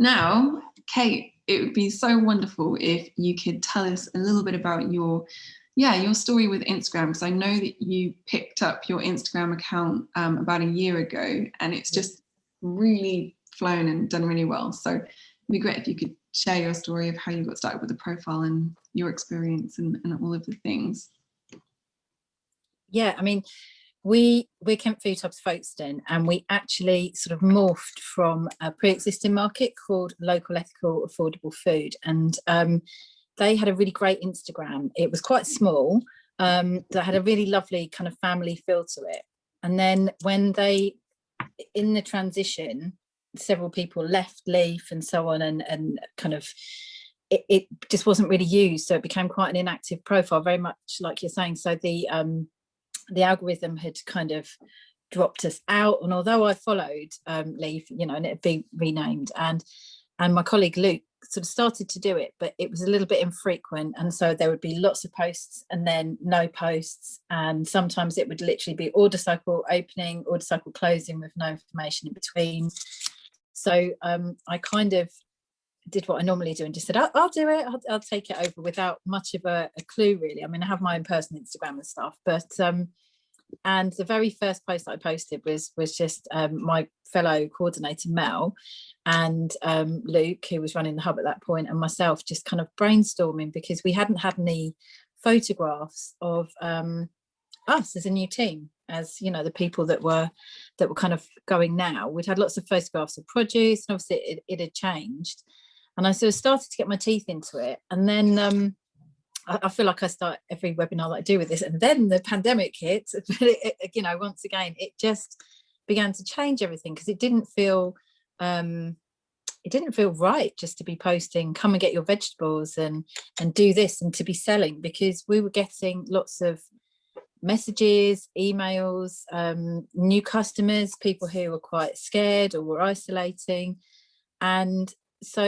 Now, Kate, it would be so wonderful if you could tell us a little bit about your yeah, your story with Instagram, because I know that you picked up your Instagram account um, about a year ago and it's just really flown and done really well. So it'd be great if you could share your story of how you got started with the profile and your experience and, and all of the things. Yeah, I mean, we we're Kent Food Hubs Folkestone and we actually sort of morphed from a pre-existing market called local ethical affordable food and um, they had a really great Instagram. It was quite small, um, that had a really lovely kind of family feel to it. And then when they, in the transition, several people left Leaf and so on and, and kind of, it, it just wasn't really used. So it became quite an inactive profile, very much like you're saying. So the, um, the algorithm had kind of dropped us out. And although I followed um, you know, and it had been renamed and, and my colleague Luke sort of started to do it, but it was a little bit infrequent. And so there would be lots of posts and then no posts. And sometimes it would literally be order cycle opening, order cycle closing with no information in between. So um, I kind of did what I normally do and just said, I'll, I'll do it, I'll, I'll, take it over without much of a, a, clue really. I mean, I have my own personal Instagram and stuff, but um, and the very first post I posted was was just um, my fellow coordinator Mel and um, Luke, who was running the hub at that point, and myself just kind of brainstorming because we hadn't had any photographs of um, us as a new team as you know the people that were that were kind of going now. We'd had lots of photographs of produce and obviously it, it had changed and I sort of started to get my teeth into it. And then um, I, feel like I start every webinar that I do with this. And then the pandemic hit you know once again it just began to change everything because it didn't feel um, it didn't feel right just to be posting come and get your vegetables and and do this and to be selling because we were getting lots of messages emails um, new customers people who were quite scared or were isolating. And so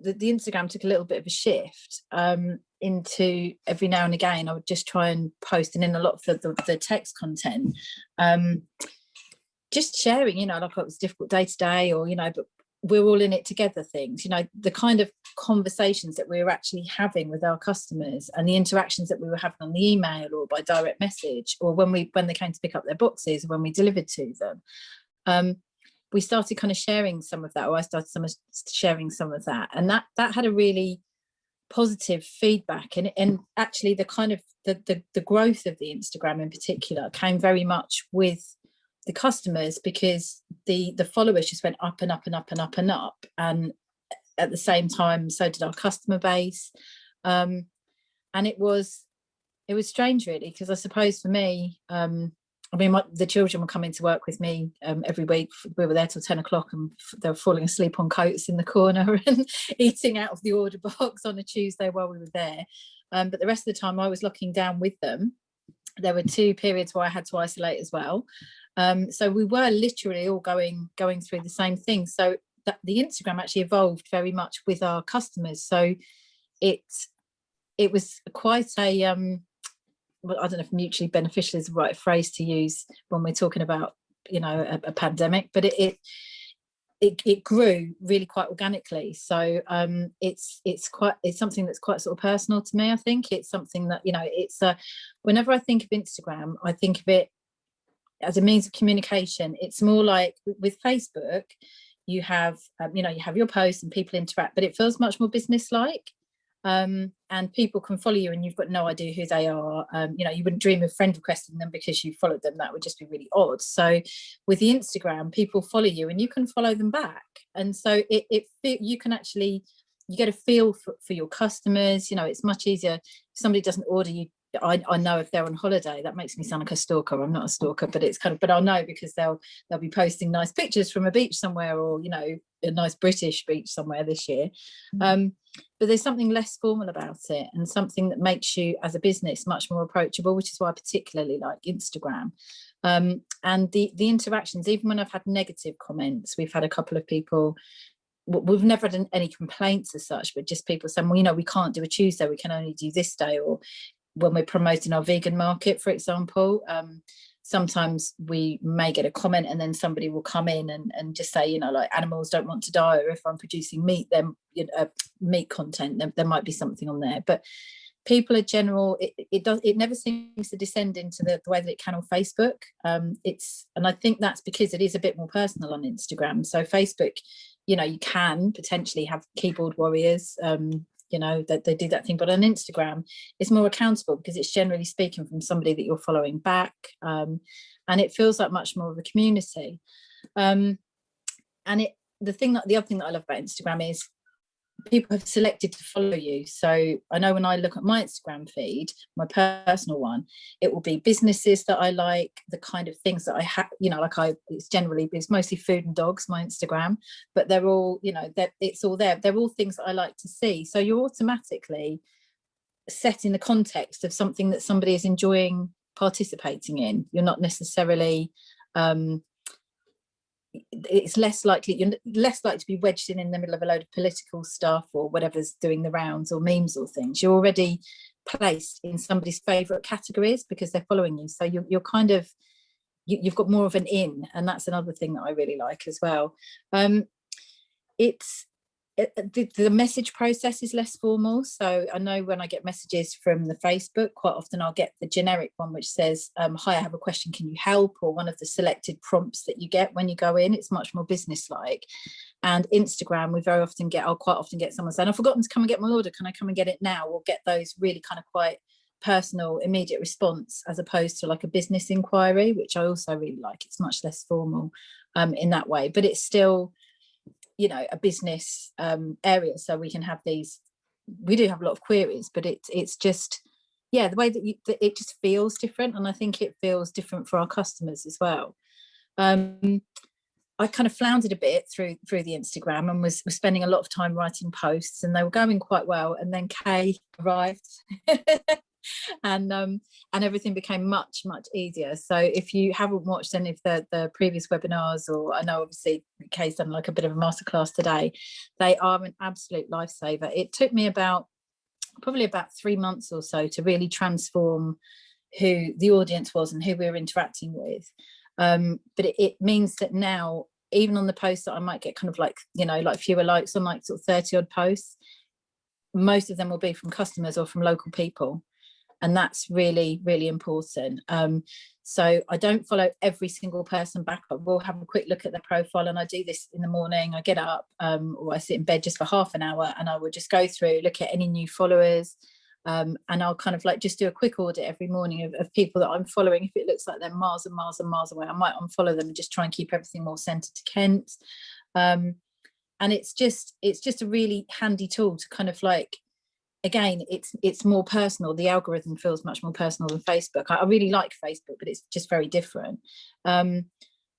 the, the instagram took a little bit of a shift um, into every now and again I would just try and post and in a lot of the, the, the text content um, just sharing you know like it was difficult day to day or you know but we're all in it together things you know the kind of conversations that we were actually having with our customers and the interactions that we were having on the email or by direct message or when we when they came to pick up their boxes or when we delivered to them um, we started kind of sharing some of that or I started some sharing some of that and that that had a really positive feedback and and actually the kind of the, the the growth of the Instagram in particular came very much with the customers because the the followers just went up and up and up and up and up and at the same time so did our customer base um, and it was it was strange really because I suppose for me um, I mean, my, the children were coming to work with me um, every week. We were there till 10 o'clock and they were falling asleep on coats in the corner and eating out of the order box on a Tuesday while we were there. Um, but the rest of the time I was locking down with them. There were two periods where I had to isolate as well. Um, so we were literally all going going through the same thing. So that the Instagram actually evolved very much with our customers. So it it was quite a um, well, I don't know if mutually beneficial is the right phrase to use when we're talking about, you know, a, a pandemic, but it, it, it, it, grew really quite organically. So um, it's it's quite it's something that's quite sort of personal to me. I think it's something that you know it's a. Whenever I think of Instagram, I think of it as a means of communication. It's more like with Facebook, you have um, you know you have your posts and people interact, but it feels much more business like um, and people can follow you and you've got no idea who they are. Um, you know, you wouldn't dream of friend requesting them because you followed them. That would just be really odd. So with the Instagram, people follow you and you can follow them back. And so it, it you can actually, you get a feel for, for your customers. You know, it's much easier. If somebody doesn't order you I, I know if they're on holiday that makes me sound like a stalker i'm not a stalker but it's kind of but i'll know because they'll they'll be posting nice pictures from a beach somewhere or you know a nice british beach somewhere this year mm. um but there's something less formal about it and something that makes you as a business much more approachable which is why i particularly like instagram um and the the interactions even when i've had negative comments we've had a couple of people we've never had any complaints as such, but just people saying, well, you know, we can't do a Tuesday, we can only do this day, or when we're promoting our vegan market, for example. Um, sometimes we may get a comment and then somebody will come in and, and just say, you know, like animals don't want to die, or if I'm producing meat, then you know, uh, meat content, there, there might be something on there. But people are general it, it does it never seems to descend into the, the way that it can on facebook um it's and i think that's because it is a bit more personal on instagram so facebook you know you can potentially have keyboard warriors um you know that they do that thing. But on instagram it's more accountable because it's generally speaking from somebody that you're following back um and it feels like much more of a community. Um and it the thing that the other thing that i love about instagram is people have selected to follow you. So I know when I look at my Instagram feed, my personal one, it will be businesses that I like, the kind of things that I have, you know, like I, it's generally, it's mostly food and dogs, my Instagram, but they're all, you know, that it's all there. They're all things that I like to see. So you're automatically set in the context of something that somebody is enjoying participating in. You're not necessarily um, it's less likely you're less likely to be wedged in in the middle of a load of political stuff or whatever's doing the rounds or memes or things. You're already placed in somebody's favorite categories because they're following you. So you're, you're kind of you, have got more of an in and that's another thing that i really like as well. Um it's the, the message process is less formal. So I know when I get messages from the Facebook, quite often I'll get the generic one which says, um, hi, I have a question, can you help? Or one of the selected prompts that you get when you go in, it's much more business-like. And Instagram, we very often get, I'll quite often get someone saying, I've forgotten to come and get my order, can I come and get it now? Or get those really kind of quite personal, immediate response as opposed to like a business inquiry, which I also really like. It's much less formal um, in that way, but it's still, you know, a business um, area. So we can have these, we do have a lot of queries, but it's it's just, yeah, the way that, you, that it just feels different. And I think it feels different for our customers as well. Um, I kind of floundered a bit through through the Instagram and was, was spending a lot of time writing posts and they were going quite well. And then Kay arrived and um, and everything became much much easier. So if you haven't watched any of the the previous webinars or i know obviously kay's done like a bit of a masterclass today they are an absolute lifesaver. It took me about probably about three months or so to really transform who the audience was and who we were interacting with. Um, but it, it means that now even on the posts that i might get kind of like you know like fewer likes on like sort of 30 odd posts most of them will be from customers or from local people and that's really really important um, so i don't follow every single person back i will have a quick look at their profile and i do this in the morning i get up um, or i sit in bed just for half an hour and i will just go through look at any new followers um, and I'll kind of like just do a quick audit every morning of, of, people that I'm following. If it looks like they're miles and miles and miles away, I might unfollow them and just try and keep everything more centered to Kent. Um, and it's just it's just a really handy tool to kind of like again, it's it's more personal. The algorithm feels much more personal than Facebook. I, I really like Facebook, but it's just very different. Um,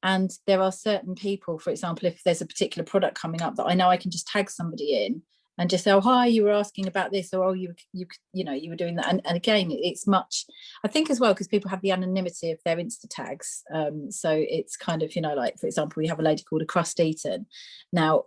and there are certain people, for example, if there's a particular product coming up that I know I can just tag somebody in and just say, oh, hi, you were asking about this, or oh, you, you, you know, you were doing that. And, and again, it's much, I think as well, because people have the anonymity of their Insta tags. Um, so it's kind of, you know, like, for example, we have a lady called a crust eaten. Now,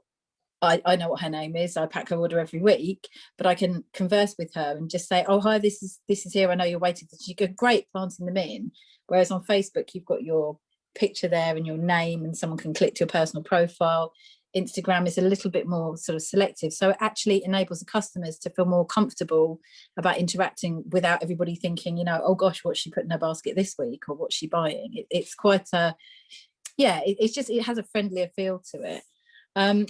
I, I know what her name is. I pack her order every week, but I can converse with her and just say, oh, hi, this is this is here. I know you're waiting. She go, great, planting them in. Whereas on Facebook, you've got your picture there and your name and someone can click to your personal profile. Instagram is a little bit more sort of selective. So it actually enables the customers to feel more comfortable about interacting without everybody thinking, you know, oh gosh, what's she put in her basket this week or what's she buying? It, it's quite a, yeah, it, it's just, it has a friendlier feel to it. Um,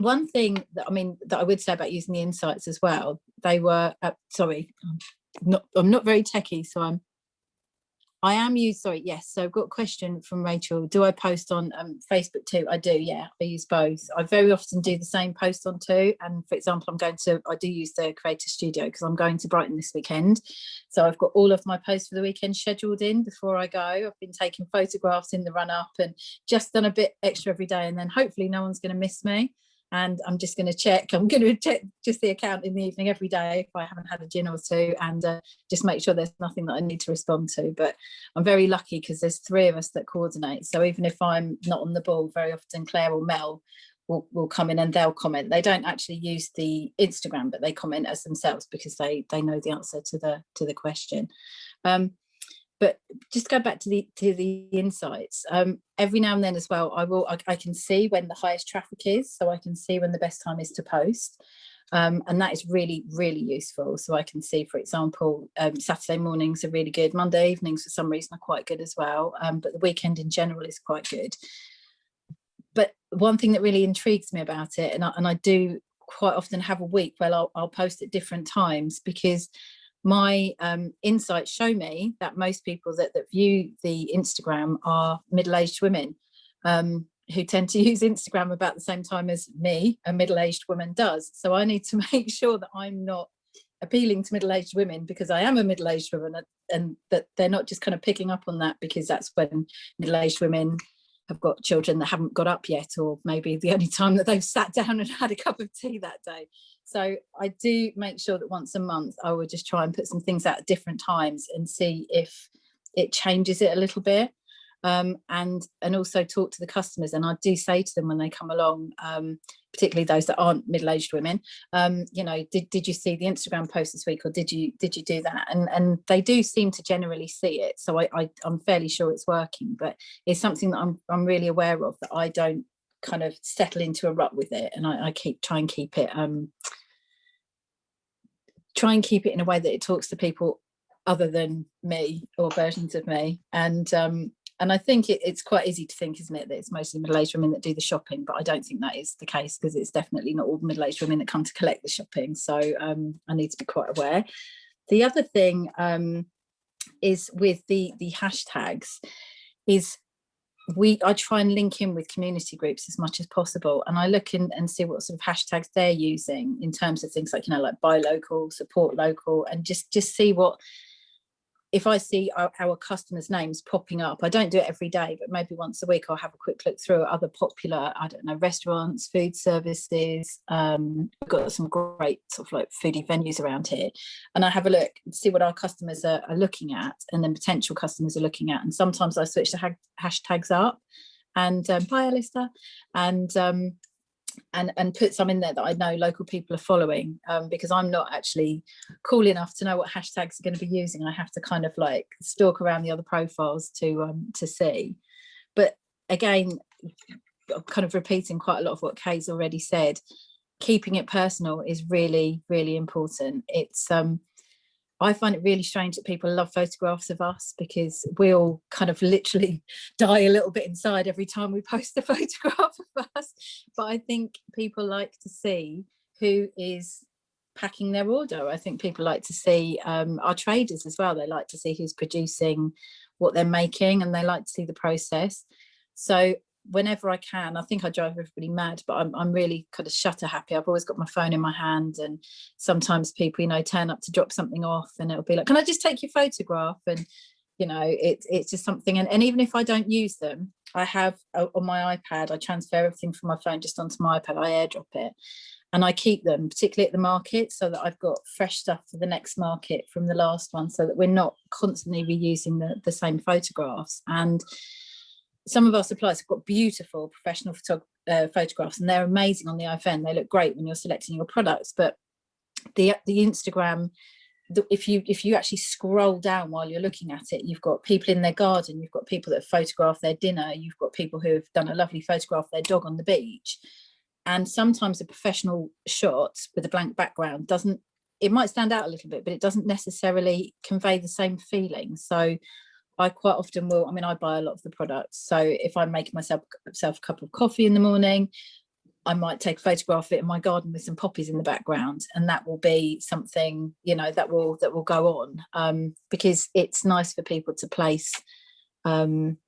one thing that I mean that I would say about using the insights as well, they were uh, sorry, I'm not I'm not very techy, so I'm I am used, sorry, yes. So I've got a question from Rachel. Do I post on um, Facebook too? I do, yeah, I use both. I very often do the same post on too. And for example, I'm going to, I do use the Creator Studio because I'm going to Brighton this weekend. So I've got all of my posts for the weekend scheduled in before I go. I've been taking photographs in the run up and just done a bit extra every day. And then hopefully no one's going to miss me and I'm just going to check. I'm going to check just the account in the evening every day if I haven't had a gin or two and uh, just make sure there's nothing that I need to respond to. But I'm very lucky because there's three of us that coordinate. So even if I'm not on the ball, very often Claire or Mel will, will come in and they'll comment. They don't actually use the Instagram, but they comment as themselves because they they know the answer to the to the question. Um, but just go back to the to the insights um, every now and then as well i will I, I, can see when the highest traffic is so i can see when the best time is to post um, and that is really really useful. So i can see for example um, saturday mornings are really good monday evenings for some reason are quite good as well um, but the weekend in general is quite good. But one thing that really intrigues me about it and I, and I do quite often have a week where I'll, I'll post at different times because my um, insights show me that most people that, that view the Instagram are middle-aged women um, who tend to use Instagram about the same time as me, a middle-aged woman does. So I need to make sure that I'm not appealing to middle-aged women because I am a middle-aged woman and that they're not just kind of picking up on that because that's when middle-aged women have got children that haven't got up yet or maybe the only time that they've sat down and had a cup of tea that day. So I do make sure that once a month I will just try and put some things out at different times and see if it changes it a little bit. Um, and and also talk to the customers. And I do say to them when they come along um, particularly those that aren't middle-aged women um, you know did, did you see the Instagram post this week or did you did you do that? And and they do seem to generally see it. So I, I I'm fairly sure it's working. But it's something that I'm, I'm really aware of that I don't kind of settle into a rut with it and I, I keep try and keep it um try and keep it in a way that it talks to people other than me or versions of me and um and I think it, it's quite easy to think, isn't it, that it's mostly middle-aged women that do the shopping, but I don't think that is the case because it's definitely not all middle-aged women that come to collect the shopping. So um, I need to be quite aware. The other thing um, is with the the hashtags is we I try and link in with community groups as much as possible and I look in and see what sort of hashtags they're using in terms of things like you know like buy local support local and just just see what if I see our, our, customers' names popping up, I don't do it every day, but maybe once a week I'll have a quick look through other popular, I don't know, restaurants, food services. Um, we've got some great sort of like foodie venues around here. And I have a look and see what our customers are, are looking at and then potential customers are looking at. And sometimes I switch the ha hashtags up and um, bye Alistair. And um, and and put some in there that I know local people are following um, because I'm not actually cool enough to know what hashtags are going to be using. I have to kind of like stalk around the other profiles to um, to see. But again, kind of repeating quite a lot of what Kay's already said, keeping it personal is really, really important. It's um, I find it really strange that people love photographs of us because we all kind of literally die a little bit inside every time we post a photograph of us. But I think people like to see who is packing their order. I think people like to see um, our traders as well. They like to see who's producing what they're making and they like to see the process. So whenever I can, I think I drive everybody mad, but I'm, I'm really kind of shutter happy. I've always got my phone in my hand and sometimes people, you know, turn up to drop something off and it'll be like, can I just take your photograph? And, you know, it, it's just something. And, and even if I don't use them, I have uh, on my iPad, I transfer everything from my phone just onto my iPad, I airdrop it and I keep them, particularly at the market, so that I've got fresh stuff for the next market from the last one, so that we're not constantly reusing the, the same photographs. And some of our suppliers have got beautiful professional uh, photographs and they're amazing on the iPhone. They look great when you're selecting your products, but the the Instagram, the, if you if you actually scroll down while you're looking at it, you've got people in their garden, you've got people that photograph their dinner, you've got people who have done a lovely photograph of their dog on the beach. And sometimes a professional shot with a blank background doesn't, it might stand out a little bit, but it doesn't necessarily convey the same feeling. So I quite often will, I mean, I buy a lot of the products. So if I'm making myself, myself a cup of coffee in the morning, I might take a photograph of it in my garden with some poppies in the background and that will be something, you know, that will that will go on um, because it's nice for people to place um,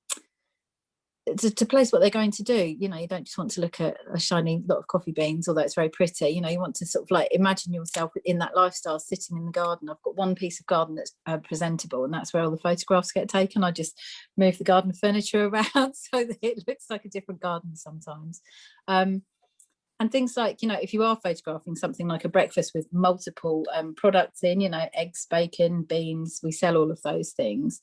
to, to, place what they're going to do. You know you don't just want to look at a shiny lot of coffee beans although it's very pretty. You know you want to sort of like imagine yourself in that lifestyle sitting in the garden. I've got one piece of garden that's uh, presentable and that's where all the photographs get taken. I just move the garden furniture around so that it looks like a different garden sometimes. Um, and things like you know if you are photographing something like a breakfast with multiple um, products in you know eggs bacon beans we sell all of those things.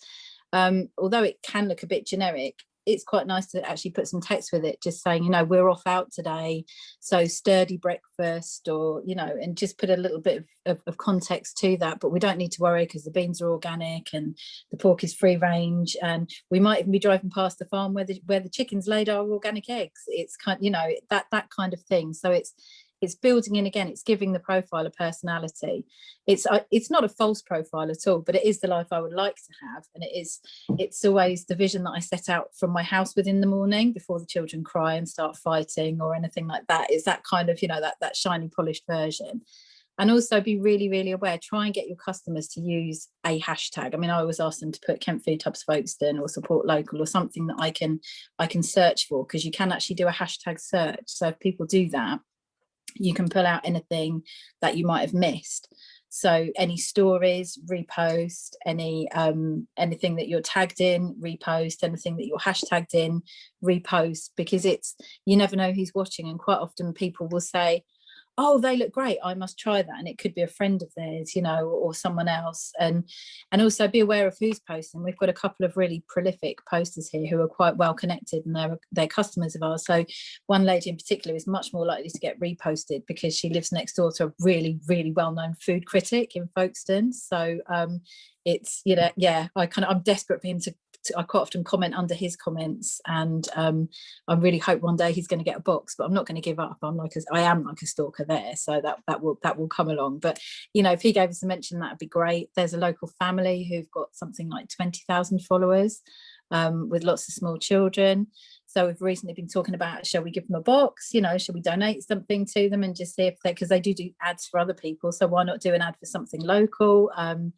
Um, although it can look a bit generic it's quite nice to actually put some text with it just saying you know we're off out today so sturdy breakfast or you know and just put a little bit of, of, of context to that but we don't need to worry because the beans are organic and the pork is free range and we might even be driving past the farm where the where the chickens laid our organic eggs. It's kind you know that that kind of thing. So it's it's building in again it's giving the profile a personality. It's uh, it's not a false profile at all but it is the life i would like to have and it is it's always the vision that i set out from my house within the morning before the children cry and start fighting or anything like that. Is that kind of you know that that shiny polished version. And also be really really aware try and get your customers to use a hashtag. I mean i always ask them to put kent food hubs folkestone or support local or something that i can i can search for because you can actually do a hashtag search. So if people do that you can pull out anything that you might have missed. So any stories repost any um anything that you're tagged in repost anything that you're hashtagged in repost because it's you never know who's watching and quite often people will say oh they look great i must try that and it could be a friend of theirs you know or someone else and and also be aware of who's posting. We've got a couple of really prolific posters here who are quite well connected and they're they're customers of ours. So one lady in particular is much more likely to get reposted because she lives next door to a really really well-known food critic in folkestone. So um it's you know yeah i kind of i'm desperate for him to I quite often comment under his comments and um, I really hope one day he's going to get a box but I'm not going to give up. I'm like a, I am like a stalker there so that that will that will come along. But you know if he gave us a mention that would be great. There's a local family who've got something like 20,000 followers um, with lots of small children. So we've recently been talking about shall we give them a box? You know should we donate something to them and just see if they because they do do ads for other people so why not do an ad for something local? Um,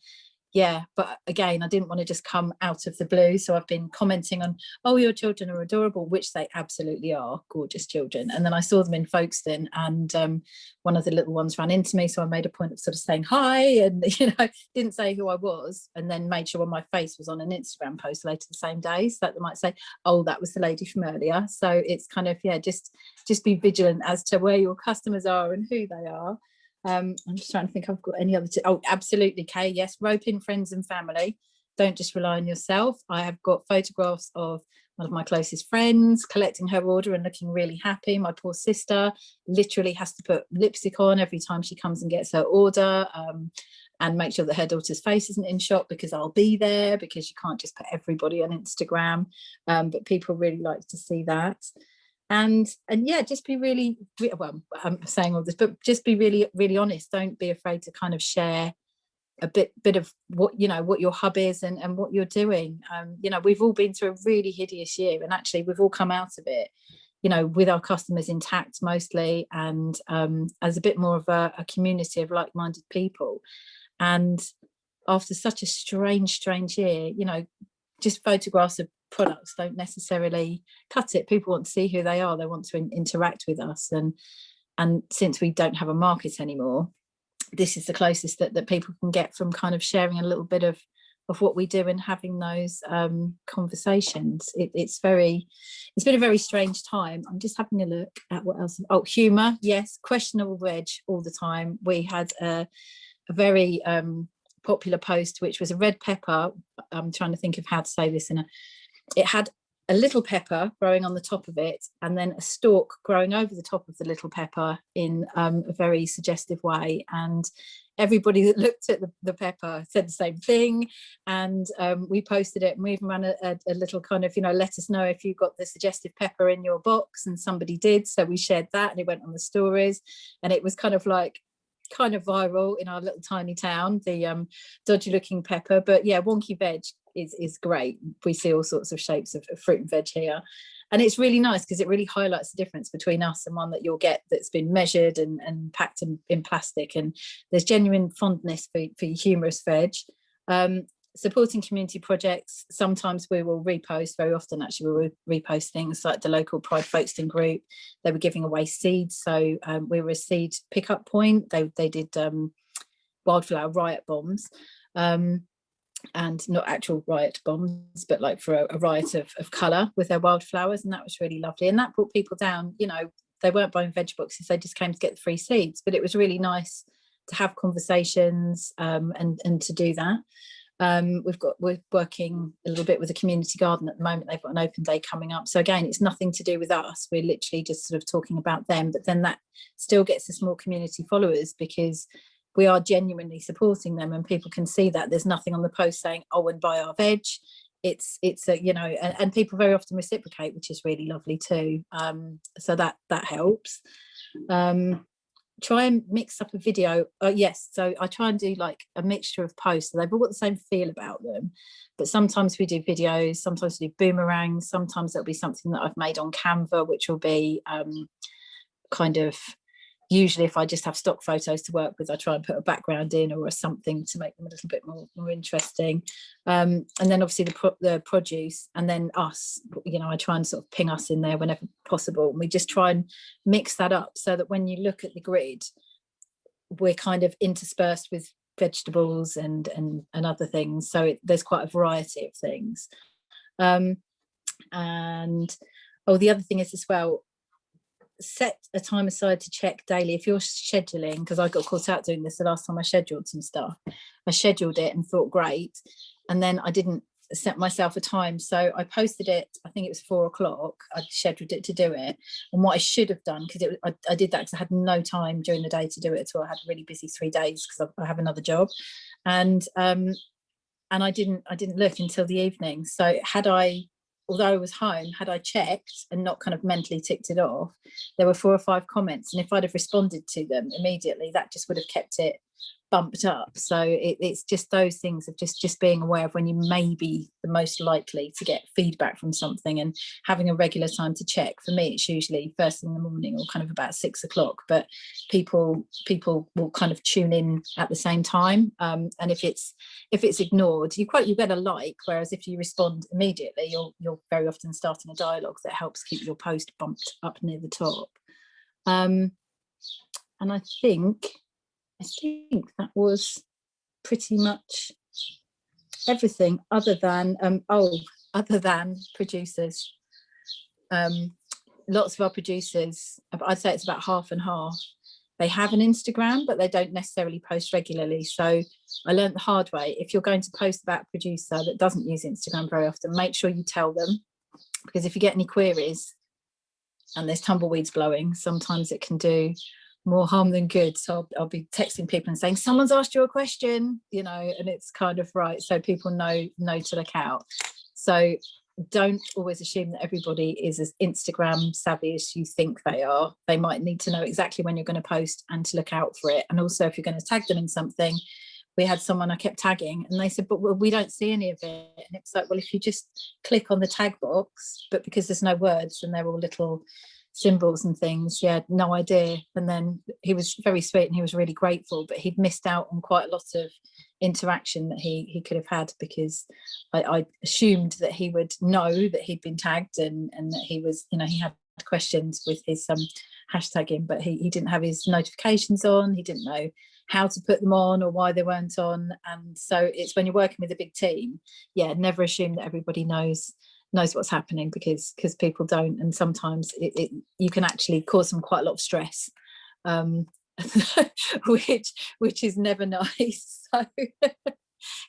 yeah but again i didn't want to just come out of the blue so i've been commenting on oh your children are adorable which they absolutely are gorgeous children and then i saw them in folkestone and um, one of the little ones ran into me so i made a point of sort of saying hi and you know didn't say who i was and then made sure my face was on an instagram post later the same day so that they might say oh that was the lady from earlier. So it's kind of yeah just just be vigilant as to where your customers are and who they are um, I'm just trying to think I've got any other, oh, absolutely, Kay, yes, rope in friends and family. Don't just rely on yourself. I have got photographs of one of my closest friends collecting her order and looking really happy. My poor sister literally has to put lipstick on every time she comes and gets her order um, and make sure that her daughter's face isn't in shot because I'll be there because you can't just put everybody on Instagram. Um, but people really like to see that and and yeah just be really well i'm saying all this but just be really really honest. Don't be afraid to kind of share a bit bit of what you know what your hub is and and what you're doing. Um you know we've all been through a really hideous year and actually we've all come out of it you know with our customers intact mostly and um as a bit more of a, a community of like-minded people. And after such a strange strange year you know just photographs of products don't necessarily cut it. People want to see who they are. They want to in interact with us. And and since we don't have a market anymore this is the closest that, that people can get from kind of sharing a little bit of of what we do and having those um, conversations. It, it's very it's been a very strange time. I'm just having a look at what else. Oh humor yes questionable veg all the time. We had a, a very um, popular post which was a red pepper. I'm trying to think of how to say this in a it had a little pepper growing on the top of it and then a stalk growing over the top of the little pepper in um, a very suggestive way. And everybody that looked at the, the pepper said the same thing. And um, we posted it and we even ran a, a, a, little kind of you know let us know if you got the suggestive pepper in your box. And somebody did. So we shared that and it went on the stories. And it was kind of like kind of viral in our little tiny town the um dodgy looking pepper. But yeah wonky veg is, is great. We see all sorts of shapes of, fruit and veg here. And it's really nice because it really highlights the difference between us and one that you'll get that's been measured and, and packed in, in plastic. And there's genuine fondness for, for humorous veg. Um, supporting community projects, sometimes we will repost, very often actually we will repost things like the local Pride Folkestone group. They were giving away seeds. So um, we were a seed pickup point. They, they did um, wildflower riot bombs. Um, and not actual riot bombs, but like for a, a riot of, of colour with their wildflowers. And that was really lovely. And that brought people down, you know, they weren't buying veg boxes, they just came to get the free seeds. But it was really nice to have conversations um, and, and to do that. Um, we've got we're working a little bit with a community garden at the moment. They've got an open day coming up. So again, it's nothing to do with us. We're literally just sort of talking about them. But then that still gets us more community followers because we are genuinely supporting them and people can see that. There's nothing on the post saying oh and buy our veg. It's it's a you know and, and people very often reciprocate which is really lovely too. Um so that that helps. Um try and mix up a video uh, yes so i try and do like a mixture of posts so they've all got the same feel about them but sometimes we do videos sometimes we do boomerangs sometimes it'll be something that i've made on canva which will be um kind of usually if I just have stock photos to work with, I try and put a background in or something to make them a little bit more, more interesting. Um, and then obviously the, pro the produce and then us, you know, I try and sort of ping us in there whenever possible. And we just try and mix that up so that when you look at the grid, we're kind of interspersed with vegetables and and, and other things. So it, there's quite a variety of things. Um, and oh, the other thing is as well, set a time aside to check daily if you're scheduling because I got caught out doing this the last time I scheduled some stuff. I scheduled it and thought great. And then I didn't set myself a time so I posted it I think it was four o'clock I scheduled it to do it. And what I should have done because I, I, did that because I had no time during the day to do it at all. I had a really busy three days because I, I have another job. And um and I didn't I didn't look until the evening. So had I although I was home, had I checked and not kind of mentally ticked it off, there were four or five comments. And if I'd have responded to them immediately, that just would have kept it bumped up. So it, it's just those things of just just being aware of when you may be the most likely to get feedback from something and having a regular time to check. For me, it's usually first thing in the morning or kind of about six o'clock, but people people will kind of tune in at the same time. Um, and if it's if it's ignored, you quite you better like, whereas if you respond immediately, you're you're very often starting a dialogue that helps keep your post bumped up near the top. Um, and I think I think that was pretty much everything other than, um, oh, other than producers. Um, lots of our producers, I'd say it's about half and half, they have an Instagram, but they don't necessarily post regularly. So I learned the hard way. If you're going to post about a producer that doesn't use Instagram very often, make sure you tell them, because if you get any queries and there's tumbleweeds blowing, sometimes it can do more harm than good. So I'll, I'll, be texting people and saying, someone's asked you a question, you know, and it's kind of right. So people know, know to look out. So don't always assume that everybody is as Instagram savvy as you think they are. They might need to know exactly when you're going to post and to look out for it. And also if you're going to tag them in something, we had someone I kept tagging and they said, but we don't see any of it. And it's like, well, if you just click on the tag box, but because there's no words and they're all little symbols and things. He had no idea. And then he was very sweet and he was really grateful but he'd missed out on quite a lot of interaction that he he could have had because I, I assumed that he would know that he'd been tagged and and that he was you know he had questions with his um hashtagging but he, he didn't have his notifications on. He didn't know how to put them on or why they weren't on. And so it's when you're working with a big team yeah never assume that everybody knows knows what's happening because because people don't and sometimes it, it, you can actually cause them quite a lot of stress um, which which is never nice. So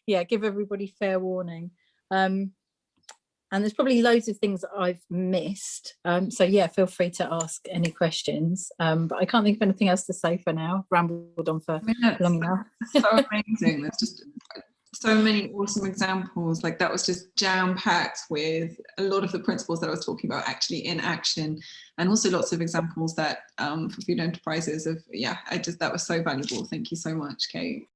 yeah give everybody fair warning. Um, and there's probably loads of things that I've missed. Um, so yeah feel free to ask any questions. Um, but I can't think of anything else to say for now. Rambled on for long enough. so amazing. There's just so many awesome examples. Like that was just jam packed with a lot of the principles that I was talking about actually in action and also lots of examples that um, for food enterprises of yeah I just that was so valuable. Thank you so much Kate